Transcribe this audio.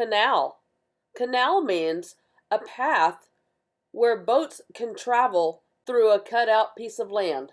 canal. Canal means a path where boats can travel through a cut out piece of land.